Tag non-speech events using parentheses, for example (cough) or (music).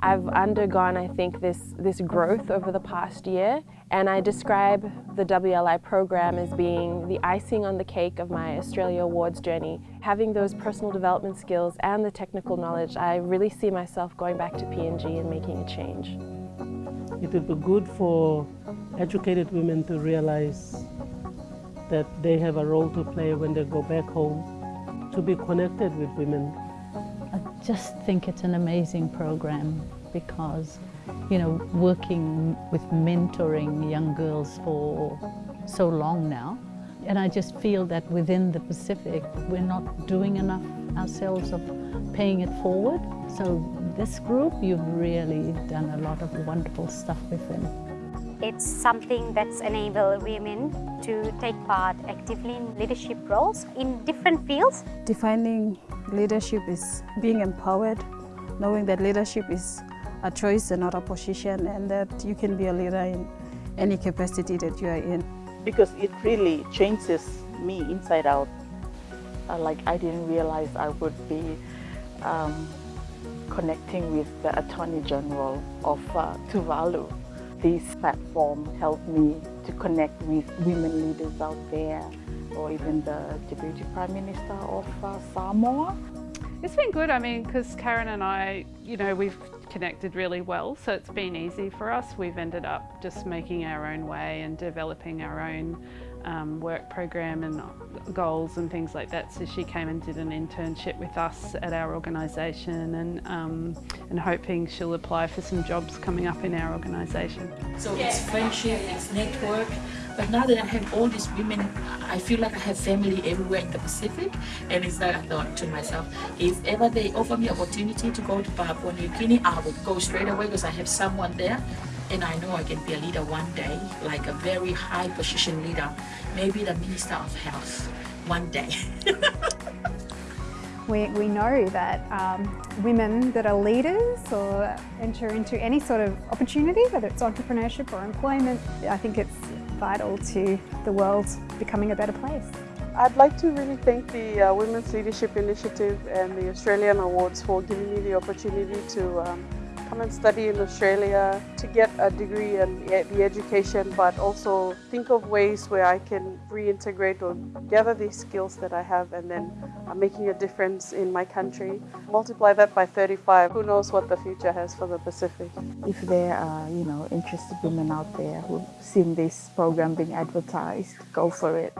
I've undergone, I think, this, this growth over the past year and I describe the WLI program as being the icing on the cake of my Australia Awards journey. Having those personal development skills and the technical knowledge, I really see myself going back to PNG and making a change. It would be good for educated women to realize that they have a role to play when they go back home, to be connected with women. I just think it's an amazing program because, you know, working with mentoring young girls for so long now, and I just feel that within the Pacific, we're not doing enough ourselves of paying it forward. So this group, you've really done a lot of wonderful stuff with them. It's something that's enabled women to take part actively in leadership roles in different fields. Defining leadership is being empowered, knowing that leadership is a choice and not a position and that you can be a leader in any capacity that you are in. Because it really changes me inside out. Uh, like I didn't realize I would be um, connecting with the Attorney General of uh, Tuvalu. This platform helped me to connect with women leaders out there or even the Deputy Prime Minister of uh, Samoa. It's been good, I mean, because Karen and I, you know, we've connected really well, so it's been easy for us. We've ended up just making our own way and developing our own um, work program and goals and things like that. So she came and did an internship with us at our organisation and, um, and hoping she'll apply for some jobs coming up in our organisation. So it's friendship, it's network, but now that I have all these women, I feel like I have family everywhere in the Pacific and it's like I thought to myself, if ever they offer me opportunity to go to Papua New Guinea, I would go straight away because I have someone there and I know I can be a leader one day, like a very high position leader, maybe the Minister of Health one day. (laughs) we, we know that um, women that are leaders or enter into any sort of opportunity, whether it's entrepreneurship or employment, I think it's vital to the world becoming a better place. I'd like to really thank the uh, Women's Leadership Initiative and the Australian Awards for giving me the opportunity to um, come and study in Australia to get a degree and the education, but also think of ways where I can reintegrate or gather these skills that I have and then uh, making a difference in my country. Multiply that by 35, who knows what the future has for the Pacific. If there are, you know, interested women out there who've seen this program being advertised, go for it.